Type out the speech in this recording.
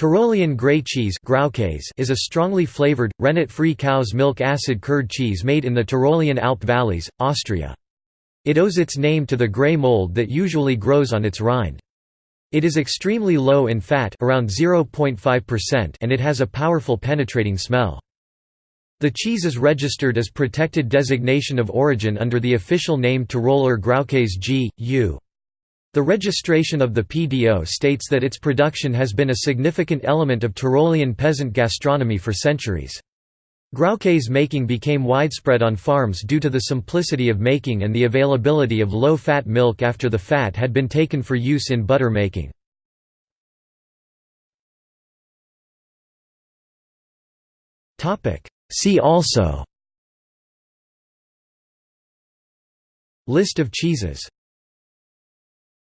Tyrolean grey cheese is a strongly flavored, rennet-free cow's milk acid curd cheese made in the Tyrolean Alp valleys, Austria. It owes its name to the grey mold that usually grows on its rind. It is extremely low in fat around 0.5% and it has a powerful penetrating smell. The cheese is registered as protected designation of origin under the official name Tiroler Graukäse G. The registration of the PDO states that its production has been a significant element of Tyrolean peasant gastronomy for centuries. Graukäse making became widespread on farms due to the simplicity of making and the availability of low-fat milk after the fat had been taken for use in butter making. See also List of cheeses